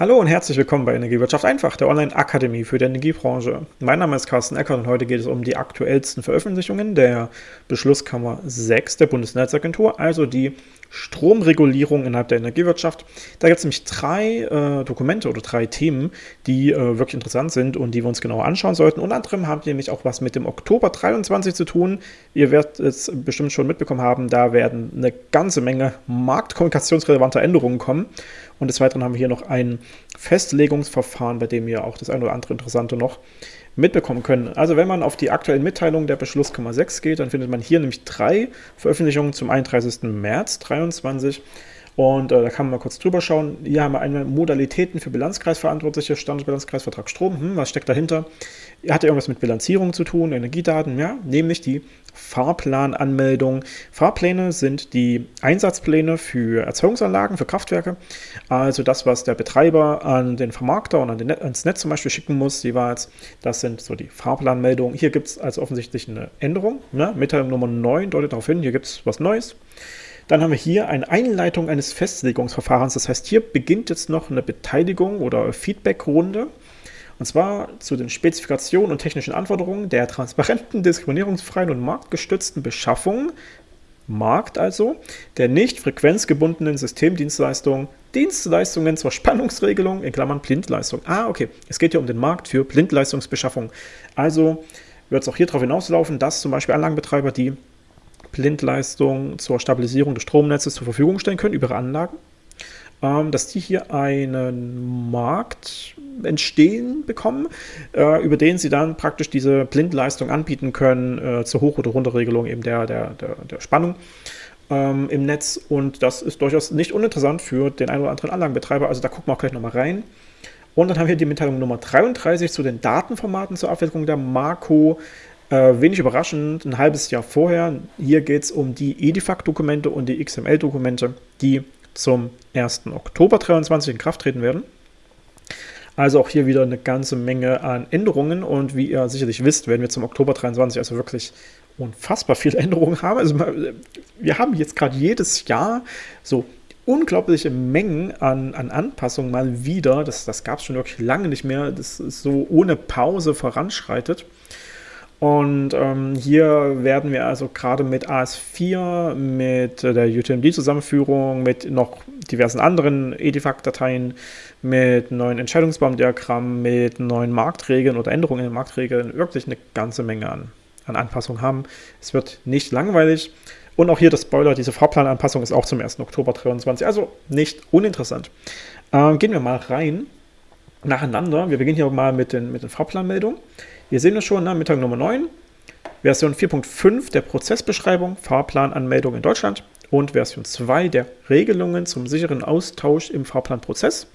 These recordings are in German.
Hallo und herzlich willkommen bei Energiewirtschaft einfach, der Online-Akademie für die Energiebranche. Mein Name ist Carsten Eckert und heute geht es um die aktuellsten Veröffentlichungen der Beschlusskammer 6 der Bundesnetzagentur, also die Stromregulierung innerhalb der Energiewirtschaft. Da gibt es nämlich drei äh, Dokumente oder drei Themen, die äh, wirklich interessant sind und die wir uns genauer anschauen sollten. Unter anderem haben die nämlich auch was mit dem Oktober 23 zu tun. Ihr werdet es bestimmt schon mitbekommen haben, da werden eine ganze Menge marktkommunikationsrelevanter Änderungen kommen. Und des Weiteren haben wir hier noch ein Festlegungsverfahren, bei dem ihr auch das eine oder andere Interessante noch mitbekommen können. Also wenn man auf die aktuellen Mitteilungen der Beschlusskammer 6 geht, dann findet man hier nämlich drei Veröffentlichungen zum 31. März 2023. Und äh, da kann man mal kurz drüber schauen. Hier haben wir einmal Modalitäten für Bilanzkreisverantwortliche, Standardbilanzkreisvertrag Strom. Hm, was steckt dahinter? Hat irgendwas mit Bilanzierung zu tun, Energiedaten, ja, nämlich die Fahrplananmeldung. Fahrpläne sind die Einsatzpläne für Erzeugungsanlagen, für Kraftwerke. Also das, was der Betreiber an den Vermarkter und an den ans Netz zum Beispiel schicken muss jeweils. Das sind so die Fahrplanmeldungen. Hier gibt es also offensichtlich eine Änderung. Ne? Mitteilung Nummer 9 deutet darauf hin, hier gibt es was Neues. Dann haben wir hier eine Einleitung eines Festlegungsverfahrens. Das heißt, hier beginnt jetzt noch eine Beteiligung oder Feedbackrunde. Und zwar zu den Spezifikationen und technischen Anforderungen der transparenten, diskriminierungsfreien und marktgestützten Beschaffung, Markt also, der nicht frequenzgebundenen Systemdienstleistungen, Dienstleistungen zur Spannungsregelung, in Klammern Blindleistung. Ah, okay, es geht hier um den Markt für Blindleistungsbeschaffung. Also wird es auch hier darauf hinauslaufen, dass zum Beispiel Anlagenbetreiber, die Blindleistung zur Stabilisierung des Stromnetzes zur Verfügung stellen können über ihre Anlagen, ähm, dass die hier einen Markt entstehen bekommen, äh, über den sie dann praktisch diese Blindleistung anbieten können äh, zur Hoch- oder Runterregelung eben der, der, der, der Spannung ähm, im Netz und das ist durchaus nicht uninteressant für den einen oder anderen Anlagenbetreiber, also da gucken wir auch gleich nochmal rein. Und dann haben wir die Mitteilung Nummer 33 zu den Datenformaten zur Abwicklung der Marco. Äh, wenig überraschend, ein halbes Jahr vorher. Hier geht es um die EDIFAC-Dokumente und die XML-Dokumente, die zum 1. Oktober 2023 in Kraft treten werden. Also auch hier wieder eine ganze Menge an Änderungen und wie ihr sicherlich wisst, werden wir zum Oktober 23 also wirklich unfassbar viele Änderungen haben. Also wir haben jetzt gerade jedes Jahr so unglaubliche Mengen an, an Anpassungen mal wieder. Das, das gab es schon wirklich lange nicht mehr, das ist so ohne Pause voranschreitet. Und ähm, hier werden wir also gerade mit AS4, mit der UTMD-Zusammenführung, mit noch diversen anderen EDIFAC-Dateien, mit neuen Entscheidungsbaumdiagrammen, mit neuen Marktregeln oder Änderungen in den Marktregeln wirklich eine ganze Menge an, an Anpassungen haben. Es wird nicht langweilig. Und auch hier das Spoiler, diese Fahrplananpassung ist auch zum 1. Oktober 2023, also nicht uninteressant. Ähm, gehen wir mal rein, nacheinander. Wir beginnen hier mal mit den, mit den Fahrplanmeldungen. Hier sehen wir schon, ne, Mitteilung Nummer 9, Version 4.5 der Prozessbeschreibung, Fahrplananmeldung in Deutschland und Version 2 der Regelungen zum sicheren Austausch im Fahrplanprozess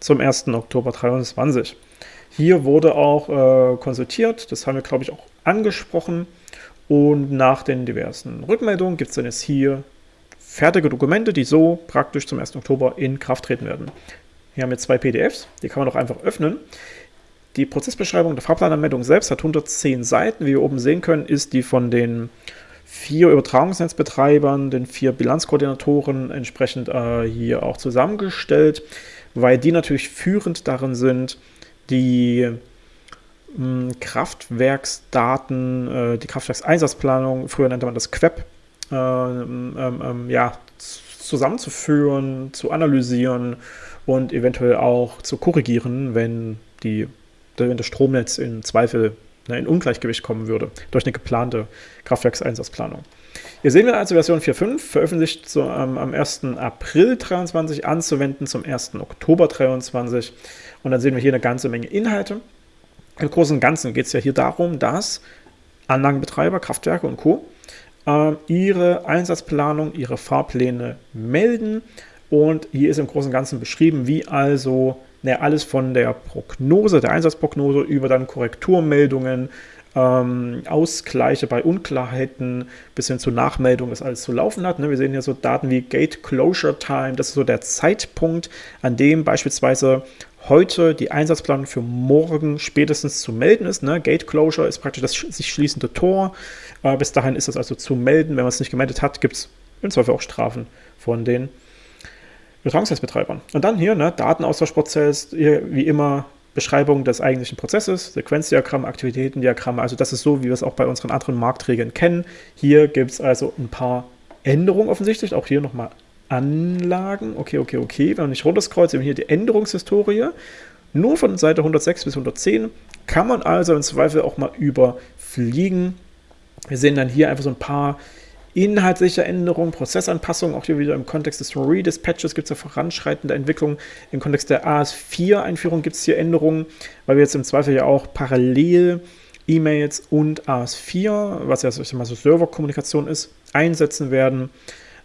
zum 1. Oktober 2023. Hier wurde auch äh, konsultiert, das haben wir, glaube ich, auch angesprochen. Und nach den diversen Rückmeldungen gibt es dann jetzt hier fertige Dokumente, die so praktisch zum 1. Oktober in Kraft treten werden. Hier haben wir zwei PDFs, die kann man auch einfach öffnen. Die Prozessbeschreibung der Fahrplananmeldung selbst hat 110 Seiten. Wie wir oben sehen können, ist die von den vier Übertragungsnetzbetreibern, den vier Bilanzkoordinatoren entsprechend äh, hier auch zusammengestellt, weil die natürlich führend darin sind, die mh, hm, Kraftwerksdaten, äh, die Kraftwerkseinsatzplanung, früher nannte man das QEP, äh, ähm, ähm, ja, zusammenzuführen, zu analysieren und eventuell auch zu korrigieren, wenn die wenn das Stromnetz in Zweifel ne, in Ungleichgewicht kommen würde durch eine geplante Kraftwerkseinsatzplanung. Hier sehen wir also Version 4.5, veröffentlicht so, ähm, am 1. April 2023, anzuwenden zum 1. Oktober 2023. Und dann sehen wir hier eine ganze Menge Inhalte. Im Großen und Ganzen geht es ja hier darum, dass Anlagenbetreiber, Kraftwerke und Co. Äh, ihre Einsatzplanung, ihre Fahrpläne melden. Und hier ist im Großen und Ganzen beschrieben, wie also naja, alles von der Prognose, der Einsatzprognose über dann Korrekturmeldungen, ähm, Ausgleiche bei Unklarheiten bis hin zu Nachmeldung, das alles zu laufen hat. Ne? Wir sehen hier so Daten wie Gate Closure Time, das ist so der Zeitpunkt, an dem beispielsweise heute die Einsatzplanung für morgen spätestens zu melden ist. Ne? Gate Closure ist praktisch das sich schließende Tor. Äh, bis dahin ist es also zu melden. Wenn man es nicht gemeldet hat, gibt es im Zweifel auch Strafen von den Übertragungsnetzbetreibern. Und dann hier, ne, Datenaustauschprozess, hier wie immer Beschreibung des eigentlichen Prozesses, Sequenzdiagramm, Aktivitätendiagramm, also das ist so, wie wir es auch bei unseren anderen Marktregeln kennen. Hier gibt es also ein paar Änderungen offensichtlich, auch hier nochmal Anlagen, okay, okay, okay, wenn man nicht runterscrollt, sehen wir hier die Änderungshistorie, nur von Seite 106 bis 110 kann man also im Zweifel auch mal überfliegen. Wir sehen dann hier einfach so ein paar inhaltliche Änderungen, Prozessanpassungen, auch hier wieder im Kontext des Redispatches gibt es ja voranschreitende Entwicklungen. Im Kontext der AS4-Einführung gibt es hier Änderungen, weil wir jetzt im Zweifel ja auch parallel E-Mails und AS4, was ja ich mal so Serverkommunikation ist, einsetzen werden.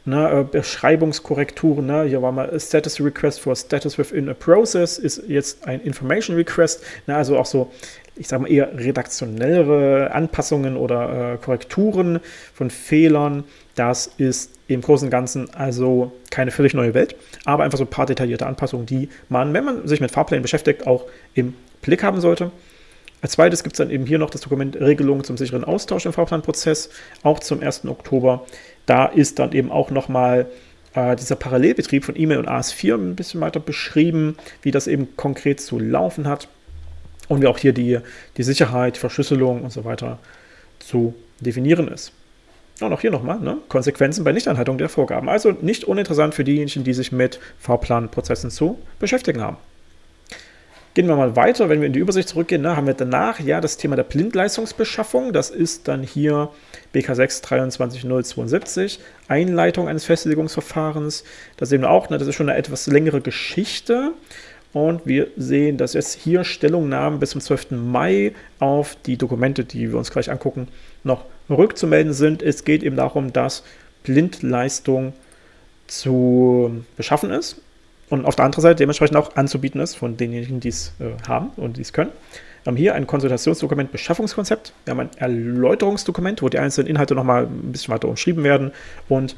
Ne, äh, Beschreibungskorrekturen, ne, hier war mal Status Request for Status within a Process, ist jetzt ein Information Request, ne, also auch so, ich sage mal eher redaktionellere Anpassungen oder äh, Korrekturen von Fehlern. Das ist im Großen und Ganzen also keine völlig neue Welt, aber einfach so ein paar detaillierte Anpassungen, die man, wenn man sich mit Fahrplänen beschäftigt, auch im Blick haben sollte. Als zweites gibt es dann eben hier noch das Dokument Regelungen zum sicheren Austausch im Fahrplanprozess, auch zum 1. Oktober. Da ist dann eben auch nochmal äh, dieser Parallelbetrieb von E-Mail und AS4 ein bisschen weiter beschrieben, wie das eben konkret zu laufen hat und wie auch hier die, die Sicherheit, Verschlüsselung und so weiter zu definieren ist. Und auch hier nochmal, ne? Konsequenzen bei Nichteinhaltung der Vorgaben. Also nicht uninteressant für diejenigen, die sich mit Fahrplanprozessen zu beschäftigen haben. Gehen wir mal weiter, wenn wir in die Übersicht zurückgehen, ne, haben wir danach ja das Thema der Blindleistungsbeschaffung. Das ist dann hier BK6 23072, Einleitung eines Festlegungsverfahrens. Da sehen wir auch, ne, das ist schon eine etwas längere Geschichte. Und wir sehen, dass jetzt hier Stellungnahmen bis zum 12. Mai auf die Dokumente, die wir uns gleich angucken, noch rückzumelden sind. Es geht eben darum, dass Blindleistung zu beschaffen ist und auf der anderen Seite dementsprechend auch anzubieten ist von denjenigen, die es äh, haben und die es können. Wir haben hier ein Konsultationsdokument Beschaffungskonzept. Wir haben ein Erläuterungsdokument, wo die einzelnen Inhalte nochmal ein bisschen weiter umschrieben werden und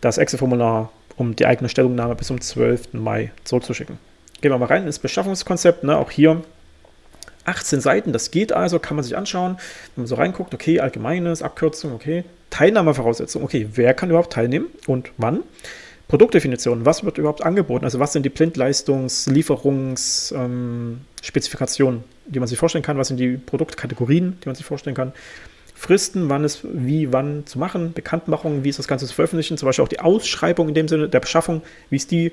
das Excel-Formular, um die eigene Stellungnahme bis zum 12. Mai zurückzuschicken. Gehen wir mal rein ins Beschaffungskonzept. Ne? Auch hier 18 Seiten, das geht also, kann man sich anschauen. Wenn man so reinguckt, okay, allgemeines, Abkürzung, okay, Teilnahmevoraussetzungen, okay, wer kann überhaupt teilnehmen und wann? Produktdefinition, was wird überhaupt angeboten? Also was sind die Blindleistungs-, Lieferungsspezifikationen, ähm, die man sich vorstellen kann? Was sind die Produktkategorien, die man sich vorstellen kann? Fristen, wann ist wie, wann zu machen, Bekanntmachung, wie ist das Ganze zu veröffentlichen, zum Beispiel auch die Ausschreibung in dem Sinne der Beschaffung, wie ist die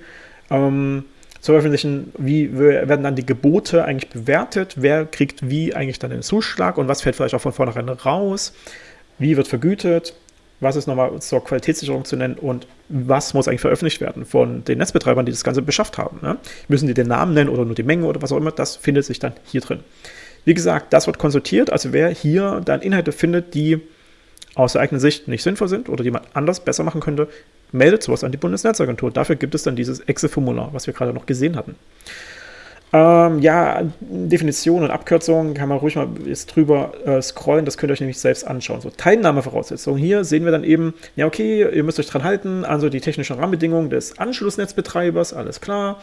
ähm, zu veröffentlichen, wie werden dann die Gebote eigentlich bewertet, wer kriegt wie eigentlich dann den Zuschlag und was fällt vielleicht auch von vornherein raus, wie wird vergütet, was ist nochmal zur Qualitätssicherung zu nennen und was muss eigentlich veröffentlicht werden von den Netzbetreibern, die das Ganze beschafft haben. Ne? Müssen die den Namen nennen oder nur die Menge oder was auch immer, das findet sich dann hier drin. Wie gesagt, das wird konsultiert, also wer hier dann Inhalte findet, die aus der eigenen Sicht nicht sinnvoll sind oder die man anders besser machen könnte, meldet sowas an die Bundesnetzagentur. Dafür gibt es dann dieses Excel-Formular, was wir gerade noch gesehen hatten. Ähm, ja, Definition und Abkürzungen kann man ruhig mal jetzt drüber äh, scrollen, das könnt ihr euch nämlich selbst anschauen. So, Teilnahmevoraussetzungen. Hier sehen wir dann eben, ja okay, ihr müsst euch dran halten, also die technischen Rahmenbedingungen des Anschlussnetzbetreibers, alles klar.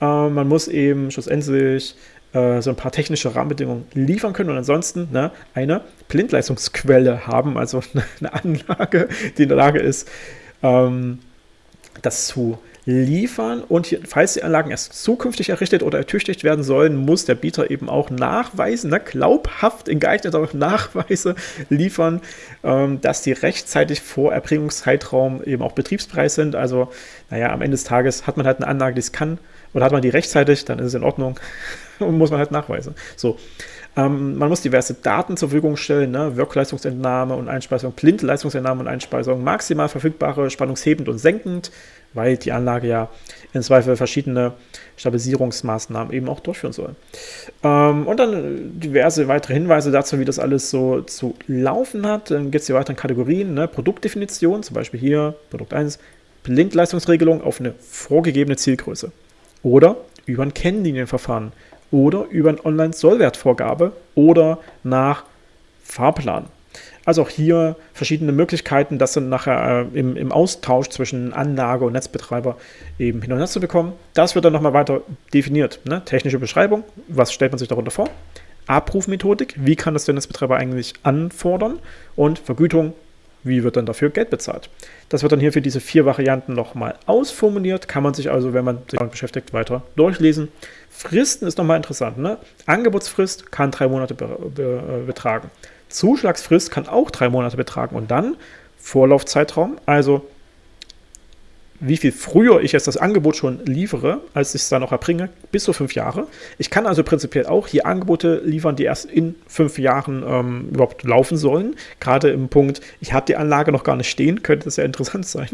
Äh, man muss eben schlussendlich äh, so ein paar technische Rahmenbedingungen liefern können und ansonsten ne, eine Blindleistungsquelle haben, also eine Anlage, die in der Lage ist, ähm, das zu liefern und hier, falls die Anlagen erst zukünftig errichtet oder ertüchtigt werden sollen, muss der Bieter eben auch nachweisen, ne, glaubhaft in geeigneter Nachweise liefern, ähm, dass die rechtzeitig vor Erbringungszeitraum eben auch betriebspreis sind. Also, naja, am Ende des Tages hat man halt eine Anlage, die es kann, oder hat man die rechtzeitig, dann ist es in Ordnung und muss man halt nachweisen. So. Ähm, man muss diverse Daten zur Verfügung stellen, ne? Wirkleistungsentnahme und Einspeisung, Blindleistungsentnahme und Einspeisung, maximal verfügbare spannungshebend und senkend, weil die Anlage ja in Zweifel verschiedene Stabilisierungsmaßnahmen eben auch durchführen soll. Ähm, und dann diverse weitere Hinweise dazu, wie das alles so zu laufen hat. Dann gibt es die weiteren Kategorien, ne? Produktdefinition, zum Beispiel hier Produkt 1, Blindleistungsregelung auf eine vorgegebene Zielgröße. Oder über ein Kennlinienverfahren oder über eine Online-Sollwertvorgabe oder nach Fahrplan. Also auch hier verschiedene Möglichkeiten, das dann nachher äh, im, im, Austausch zwischen Anlage und Netzbetreiber eben hin und her zu bekommen. Das wird dann nochmal weiter definiert. Ne? Technische Beschreibung, was stellt man sich darunter vor? Abrufmethodik, wie kann das der Netzbetreiber eigentlich anfordern? Und Vergütung, wie wird dann dafür Geld bezahlt? Das wird dann hier für diese vier Varianten nochmal ausformuliert, kann man sich also, wenn man sich damit beschäftigt, weiter durchlesen. Fristen ist nochmal interessant. Ne? Angebotsfrist kann drei Monate be be äh, betragen. Zuschlagsfrist kann auch drei Monate betragen und dann Vorlaufzeitraum, also wie viel früher ich jetzt das Angebot schon liefere, als ich es dann auch erbringe, bis zu fünf Jahre. Ich kann also prinzipiell auch hier Angebote liefern, die erst in fünf Jahren ähm, überhaupt laufen sollen. Gerade im Punkt, ich habe die Anlage noch gar nicht stehen, könnte das sehr interessant sein.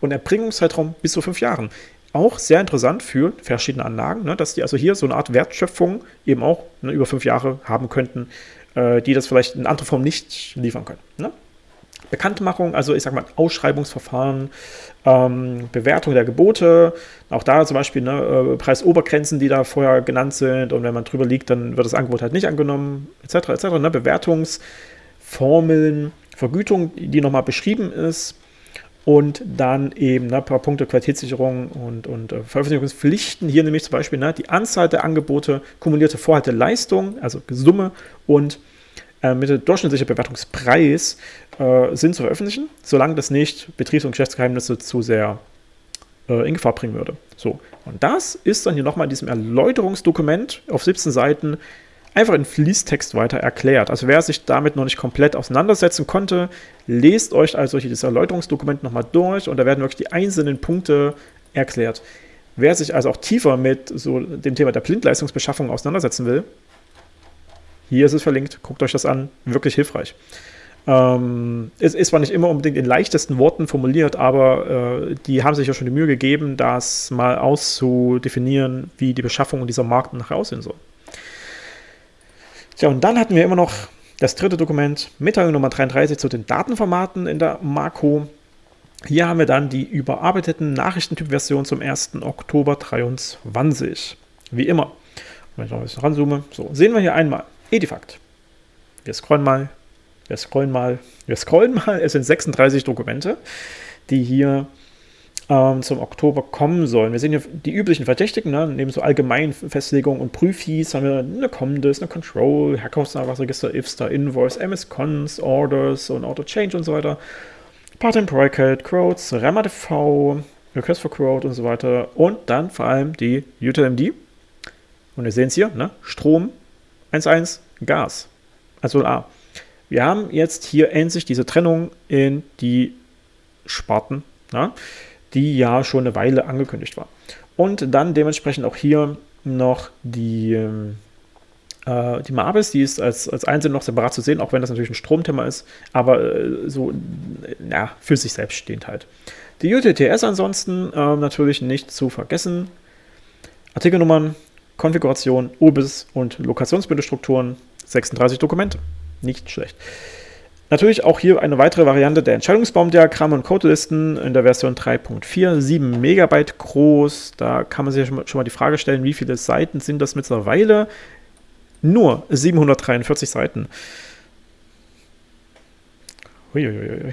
Und Erbringungszeitraum bis zu fünf Jahren. Auch sehr interessant für verschiedene Anlagen, ne, dass die also hier so eine Art Wertschöpfung eben auch ne, über fünf Jahre haben könnten, äh, die das vielleicht in anderer Form nicht liefern können. Ne? Bekanntmachung, also ich sage mal Ausschreibungsverfahren, ähm, Bewertung der Gebote, auch da zum Beispiel ne, äh, Preisobergrenzen, die da vorher genannt sind und wenn man drüber liegt, dann wird das Angebot halt nicht angenommen, etc. etc. Ne, Bewertungsformeln, Vergütung, die nochmal beschrieben ist und dann eben ne, ein paar Punkte Qualitätssicherung und, und äh, Veröffentlichungspflichten. Hier nämlich zum Beispiel ne, die Anzahl der Angebote, kumulierte Vorhalteleistung, also Summe und äh, mit dem durchschnittlichen Bewertungspreis äh, sind zu veröffentlichen, solange das nicht Betriebs- und Geschäftsgeheimnisse zu sehr äh, in Gefahr bringen würde. So, und das ist dann hier nochmal in diesem Erläuterungsdokument auf 17 Seiten einfach in Fließtext weiter erklärt. Also wer sich damit noch nicht komplett auseinandersetzen konnte, lest euch also hier das Erläuterungsdokument nochmal durch und da werden wirklich die einzelnen Punkte erklärt. Wer sich also auch tiefer mit so dem Thema der Blindleistungsbeschaffung auseinandersetzen will, hier ist es verlinkt, guckt euch das an, wirklich hilfreich. Ähm, es ist zwar nicht immer unbedingt in leichtesten Worten formuliert, aber äh, die haben sich ja schon die Mühe gegeben, das mal auszudefinieren, wie die Beschaffung dieser Markt nachher aussehen soll. Tja, und dann hatten wir immer noch das dritte Dokument, Mitteilung Nummer 33 zu den Datenformaten in der Marco. Hier haben wir dann die überarbeiteten Nachrichtentyp-Version zum 1. Oktober 2023. Wie immer. Wenn ich noch ein bisschen ranzoome. So, sehen wir hier einmal. Edifact. Wir scrollen mal, wir scrollen mal, wir scrollen mal. Es sind 36 Dokumente, die hier ähm, zum Oktober kommen sollen. Wir sehen hier die üblichen Verdächtigen, ne? neben so Allgemeinfestlegungen und Prüfis haben wir eine Comdis, eine Control, Herkunftsnachweisregister, IFSTER, Invoice, MS-Cons, Orders und Auto-Change und so weiter. Part-and-Project, Quotes, REMADV, Request for Quote und so weiter. Und dann vor allem die UTLMD. Und wir sehen es hier, ne? Strom, 1,1 Gas. Also A. Wir haben jetzt hier endlich diese Trennung in die Sparten, na, die ja schon eine Weile angekündigt war. Und dann dementsprechend auch hier noch die, äh, die Mabis, die ist als, als einzeln noch separat zu sehen, auch wenn das natürlich ein Stromthema ist, aber äh, so ja, für sich selbst stehend halt. Die UTTS ansonsten äh, natürlich nicht zu vergessen. Artikelnummern Konfiguration, UBIS und Lokationsbündelstrukturen, 36 Dokumente. Nicht schlecht. Natürlich auch hier eine weitere Variante der Entscheidungsbaumdiagramme und Codelisten in der Version 3.4, 7 Megabyte groß. Da kann man sich schon mal die Frage stellen, wie viele Seiten sind das mittlerweile? Nur 743 Seiten. Uiuiui.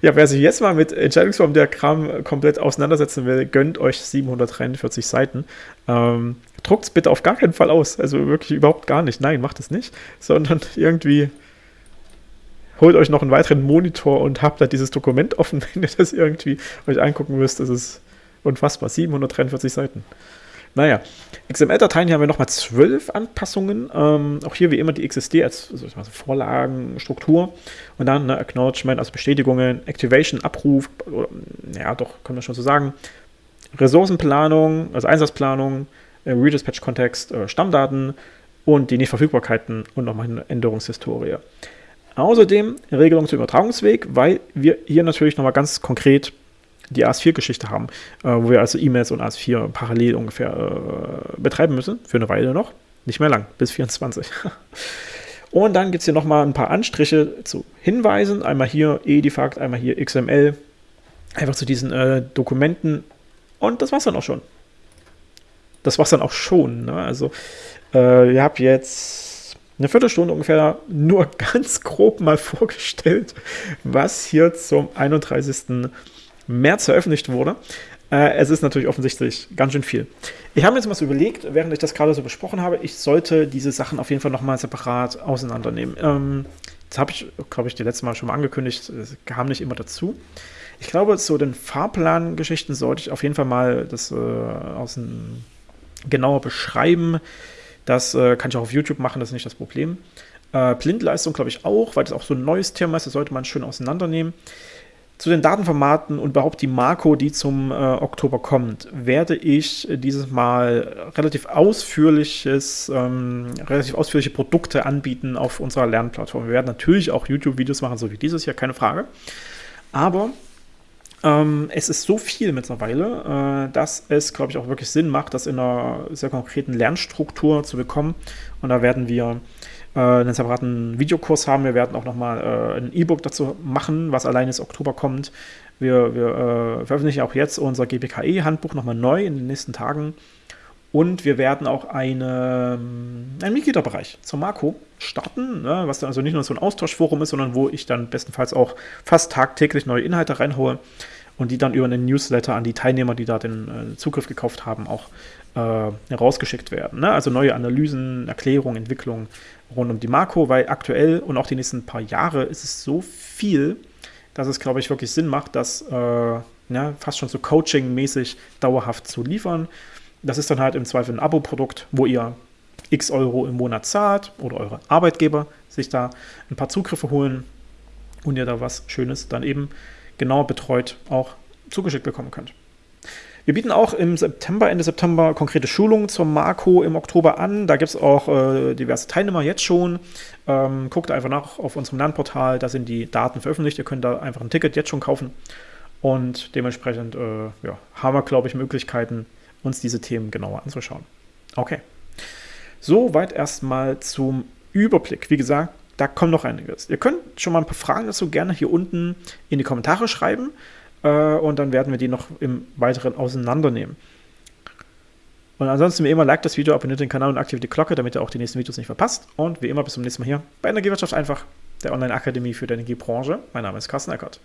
ja, wer sich jetzt mal mit Entscheidungsformdiagramm komplett auseinandersetzen will, gönnt euch 743 Seiten. Ähm, Druckt es bitte auf gar keinen Fall aus. Also wirklich überhaupt gar nicht. Nein, macht es nicht. Sondern irgendwie holt euch noch einen weiteren Monitor und habt da dieses Dokument offen, wenn ihr das irgendwie euch angucken müsst. Das ist unfassbar. 743 Seiten. Naja, XML-Dateien hier haben wir nochmal zwölf Anpassungen. Ähm, auch hier wie immer die XSD als also Vorlagenstruktur. Und dann eine Acknowledgement, also Bestätigungen, Activation, Abruf, oder, ja doch, können wir schon so sagen. Ressourcenplanung, also Einsatzplanung, äh, Redispatch-Kontext, äh, Stammdaten und die Nichtverfügbarkeiten und nochmal eine Änderungshistorie. Außerdem Regelung zum Übertragungsweg, weil wir hier natürlich nochmal ganz konkret die AS4-Geschichte haben, äh, wo wir also E-Mails und AS4 parallel ungefähr äh, betreiben müssen, für eine Weile noch. Nicht mehr lang, bis 24. und dann gibt es hier nochmal ein paar Anstriche zu Hinweisen. Einmal hier Edifact, einmal hier XML. Einfach zu diesen äh, Dokumenten. Und das war's dann auch schon. Das war's dann auch schon. Ne? Also, äh, ihr habt jetzt eine Viertelstunde ungefähr nur ganz grob mal vorgestellt, was hier zum 31. März veröffentlicht wurde. Äh, es ist natürlich offensichtlich ganz schön viel. Ich habe mir jetzt mal so überlegt, während ich das gerade so besprochen habe, ich sollte diese Sachen auf jeden Fall nochmal separat auseinandernehmen. Ähm, Das habe ich, glaube ich, die letzte Mal schon mal angekündigt. Es kam nicht immer dazu. Ich glaube, zu den Fahrplangeschichten sollte ich auf jeden Fall mal das äh, außen genauer beschreiben. Das äh, kann ich auch auf YouTube machen, das ist nicht das Problem. Äh, Blindleistung glaube ich auch, weil das auch so ein neues Thema ist, das sollte man schön auseinandernehmen. Zu den Datenformaten und überhaupt die Marco, die zum äh, Oktober kommt, werde ich dieses Mal relativ ausführliches, ähm, relativ ausführliche Produkte anbieten auf unserer Lernplattform. Wir werden natürlich auch YouTube-Videos machen, so wie dieses hier, keine Frage. Aber ähm, es ist so viel mittlerweile, äh, dass es, glaube ich, auch wirklich Sinn macht, das in einer sehr konkreten Lernstruktur zu bekommen. Und da werden wir äh, einen separaten Videokurs haben. Wir werden auch nochmal äh, ein E-Book dazu machen, was allein jetzt Oktober kommt. Wir, wir äh, veröffentlichen auch jetzt unser GPKE-Handbuch nochmal neu in den nächsten Tagen. Und wir werden auch eine, ähm, einen Mitgliederbereich zur Marco starten, ne, was dann also nicht nur so ein Austauschforum ist, sondern wo ich dann bestenfalls auch fast tagtäglich neue Inhalte reinhole und die dann über einen Newsletter an die Teilnehmer, die da den äh, Zugriff gekauft haben, auch äh, herausgeschickt werden. Ne? Also neue Analysen, Erklärungen, Entwicklungen rund um die Marco, weil aktuell und auch die nächsten paar Jahre ist es so viel, dass es, glaube ich, wirklich Sinn macht, das äh, ja, fast schon so Coaching-mäßig dauerhaft zu liefern. Das ist dann halt im Zweifel ein Abo-Produkt, wo ihr x Euro im Monat zahlt oder eure Arbeitgeber sich da ein paar Zugriffe holen und ihr da was Schönes dann eben genau betreut auch zugeschickt bekommen könnt. Wir bieten auch im September, Ende September konkrete Schulungen zur Marco im Oktober an. Da gibt es auch äh, diverse Teilnehmer jetzt schon. Ähm, guckt einfach nach auf unserem Lernportal, da sind die Daten veröffentlicht. Ihr könnt da einfach ein Ticket jetzt schon kaufen. Und dementsprechend äh, ja, haben wir, glaube ich, Möglichkeiten, uns diese Themen genauer anzuschauen. Okay. Soweit erstmal zum Überblick. Wie gesagt, da kommt noch einiges. Ihr könnt schon mal ein paar Fragen dazu gerne hier unten in die Kommentare schreiben. Äh, und dann werden wir die noch im Weiteren auseinandernehmen. Und ansonsten wie immer, like das Video, abonniert den Kanal und aktiviert die Glocke, damit ihr auch die nächsten Videos nicht verpasst. Und wie immer, bis zum nächsten Mal hier bei Energiewirtschaft einfach, der Online-Akademie für die Energiebranche. Mein Name ist Carsten Eckert.